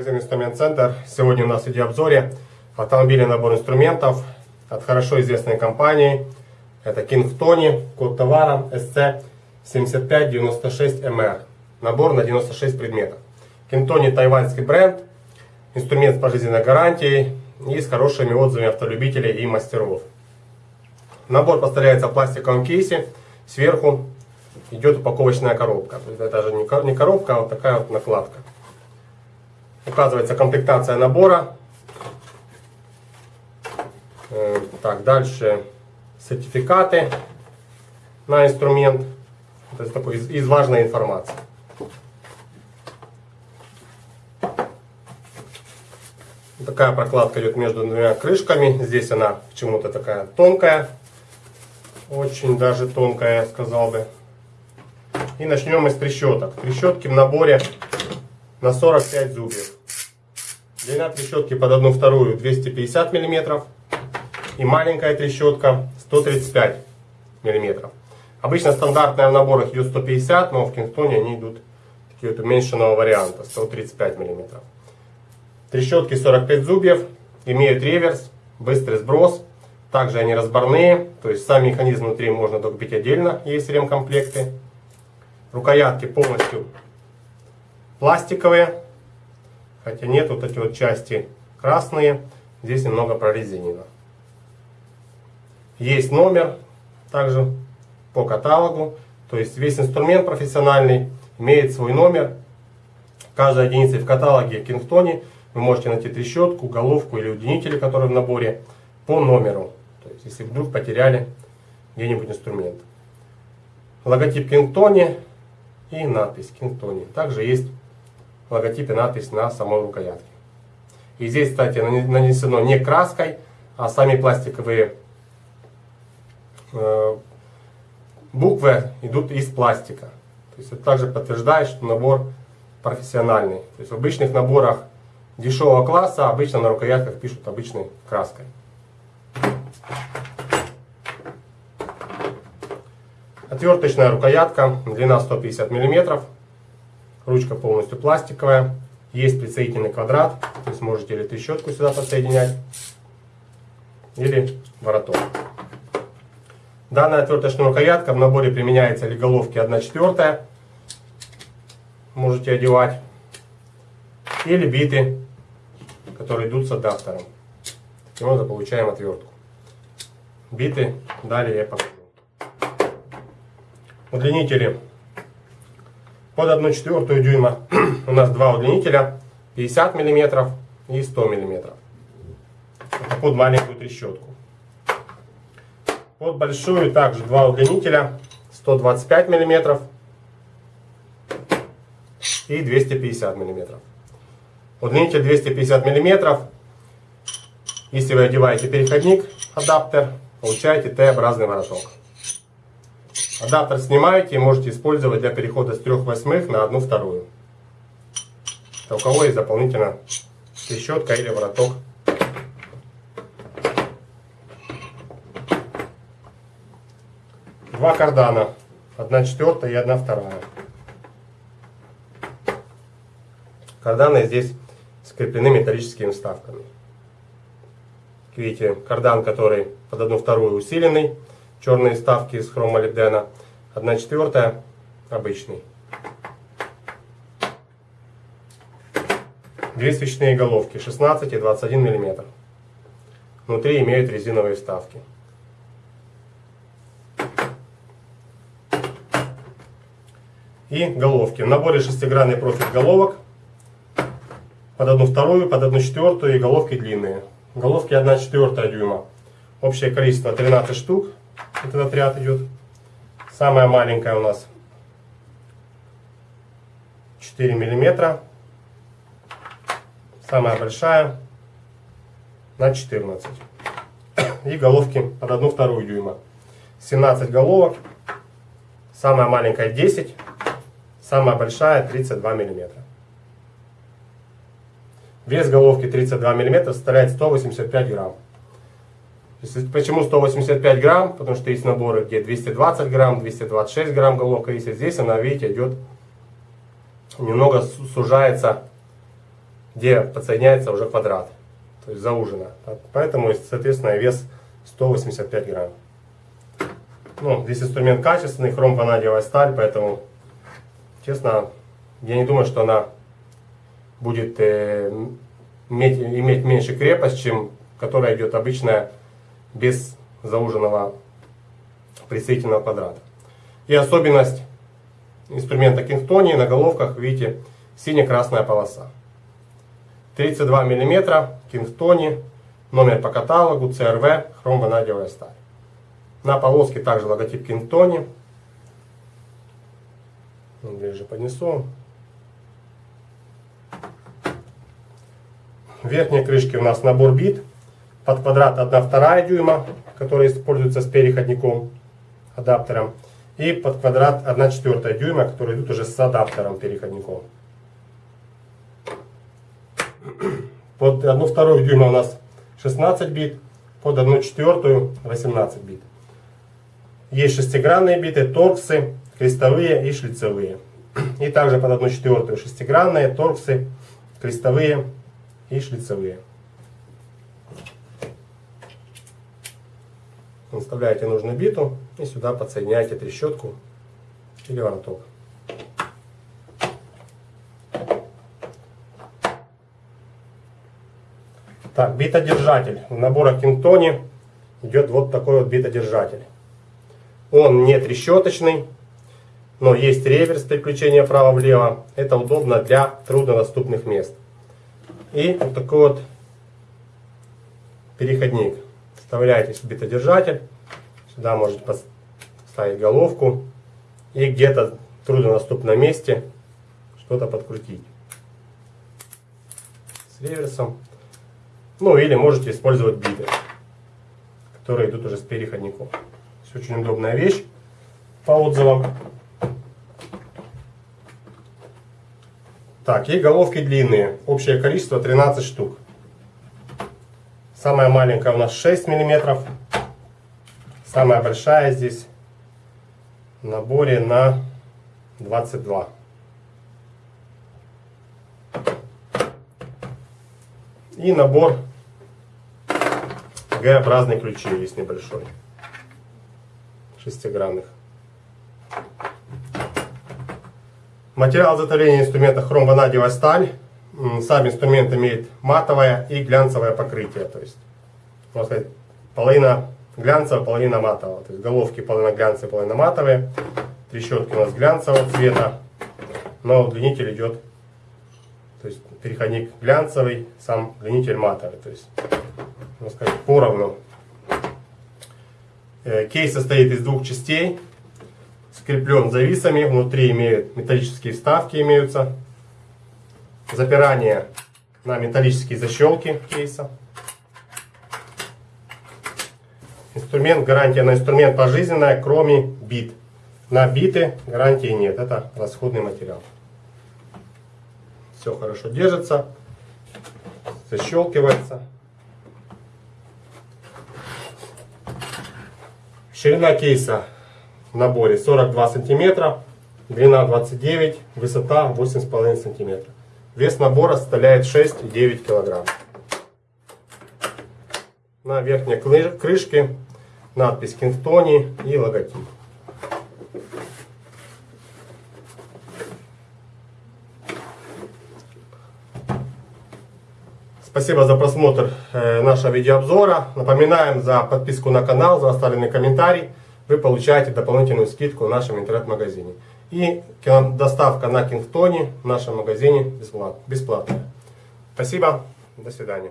магазин Инструмент Центр. Сегодня у нас в видеообзоре автомобильный набор инструментов от хорошо известной компании. Это King Tony, код товара SC7596MR. Набор на 96 предметов. King Tony тайваньский бренд, инструмент с пожизненной гарантией и с хорошими отзывами автолюбителей и мастеров. Набор поставляется в пластиковом кейсе, сверху идет упаковочная коробка. Это же не коробка, а вот такая вот накладка. Указывается комплектация набора. Э, так, дальше сертификаты на инструмент. Это такой из, из важной информации. Такая прокладка идет между двумя крышками. Здесь она почему-то такая тонкая. Очень даже тонкая, я сказал бы. И начнем мы с трещоток. Трещотки в наборе на 45 зубьев. Длина трещотки под одну вторую 250 мм. И маленькая трещотка 135 мм. Обычно стандартная в наборах идет 150, но в Кингтоне они идут такие вот уменьшенного варианта 135 мм. Трещотки 45 зубьев, имеют реверс, быстрый сброс. Также они разборные, то есть сам механизм внутри можно докупить отдельно, есть ремкомплекты. Рукоятки полностью пластиковые, хотя нет вот эти вот части красные, здесь немного прорезинено. Есть номер также по каталогу, то есть весь инструмент профессиональный имеет свой номер. Каждой единице в каталоге Кингтоне вы можете найти трещотку, головку или удлинители, которые в наборе, по номеру. То есть если вдруг потеряли где-нибудь инструмент. Логотип Кингтоне и надпись Кингтоне. Также есть логотип и надпись на самой рукоятке. И здесь, кстати, нанесено не краской, а сами пластиковые э, буквы идут из пластика. То есть это также подтверждает, что набор профессиональный. То есть в обычных наборах дешевого класса обычно на рукоятках пишут обычной краской. Отверточная рукоятка, длина 150 мм. Ручка полностью пластиковая. Есть присоединительный квадрат. То есть можете или трещотку сюда подсоединять, или вороток. Данная отверточная рукоятка в наборе применяется для головки 1 четвертая. Можете одевать. Или биты, которые идут с адаптером. Таким образом получаем отвертку. Биты далее я покажу. Удлинители под 1 четвертую дюйма у нас два удлинителя 50 мм и 100 мм. Это под маленькую трещотку. Под большую также два удлинителя 125 мм и 250 мм. Удлинитель 250 мм. Если вы одеваете переходник, адаптер, получаете Т-образный вороток. Адаптер снимаете и можете использовать для перехода с 3 восьмых на 1 вторую. Это у кого есть дополнительно трещотка или вороток. Два кардана. 1 четвертая и 1 вторая. Карданы здесь скреплены металлическими вставками. Видите, кардан, который под 1 вторую усиленный черные ставки из хромолибдена. 1 четвертая обычный. Две свечные головки 16 и 21 мм. Внутри имеют резиновые вставки. И головки. В наборе шестигранный профиль головок. Под одну вторую, под одну четвертую и головки длинные. Головки 1 четвертая дюйма. Общее количество 13 штук этот отряд идет. Самая маленькая у нас 4 миллиметра. Самая большая на 14. И головки под 1 вторую дюйма. 17 головок. Самая маленькая 10. Самая большая 32 миллиметра. Вес головки 32 миллиметра составляет 185 грамм. Почему 185 грамм? Потому что есть наборы, где 220 грамм, 226 грамм головка есть. А здесь она, видите, идет немного сужается где подсоединяется уже квадрат, то есть заужено. Поэтому, соответственно, вес 185 грамм. Ну, здесь инструмент качественный, хром-ванадиевая сталь, поэтому, честно, я не думаю, что она будет э, иметь, иметь меньше крепость, чем которая идет обычная без зауженного присоединительного квадрата. И особенность инструмента Кингтони на головках, видите, сине-красная полоса. 32 мм, Кингтони, номер по каталогу, CRV, хром-ванадиевая сталь. На полоске также логотип Кингтони. Ближе поднесу. В верхней крышке у нас набор бит. Под квадрат 1,2 дюйма, который используется с переходником, адаптером. И под квадрат 1,4 дюйма, которые идут уже с адаптером переходником. Под 1,2 дюйма у нас 16 бит, под 1,4 18 бит. Есть шестигранные биты, торксы, крестовые и шлицевые. И также под 1,4 шестигранные, торксы, крестовые и шлицевые. Вставляете нужную биту и сюда подсоединяете трещотку или вороток. Так, битодержатель. В наборах Кингтони идет вот такой вот битодержатель. Он не трещоточный, но есть реверс переключения вправо-влево. Это удобно для труднодоступных мест. И вот такой вот переходник. Вставляете битодержатель. Сюда можете поставить головку. И где-то труднодоступном месте что-то подкрутить. С реверсом. Ну или можете использовать биты, которые идут уже с переходником. Очень удобная вещь по отзывам. Так, и головки длинные. Общее количество 13 штук. Самая маленькая у нас 6 миллиметров. Самая большая здесь в наборе на 22. И набор Г-образный ключи есть небольшой шестигранных. Материал изготовления инструмента хром-ванадиевая сталь. Сам инструмент имеет матовое и глянцевое покрытие. То есть, можно сказать, половина глянцевая, половина матовая. То есть головки половина глянцевые, половина матовые. Трещотки у нас глянцевого цвета. Но удлинитель идет, то есть переходник глянцевый, сам удлинитель матовый. То есть, можно сказать, поровну Э, кейс состоит из двух частей, скреплен зависами, внутри имеют металлические вставки имеются, запирание на металлические защелки кейса. Инструмент, гарантия на инструмент пожизненная, кроме бит. На биты гарантии нет, это расходный материал. Все хорошо держится, защелкивается. Ширина кейса в наборе 42 сантиметра, длина 29, высота 8,5 сантиметра. Вес набора составляет 6,9 килограмм. На верхней крышке надпись Кингтони и логотип. Спасибо за просмотр э, нашего видеообзора. Напоминаем за подписку на канал, за оставленный комментарий. Вы получаете дополнительную скидку в нашем интернет-магазине. И доставка на Кингтоне в нашем магазине бесплатная. Спасибо. До свидания.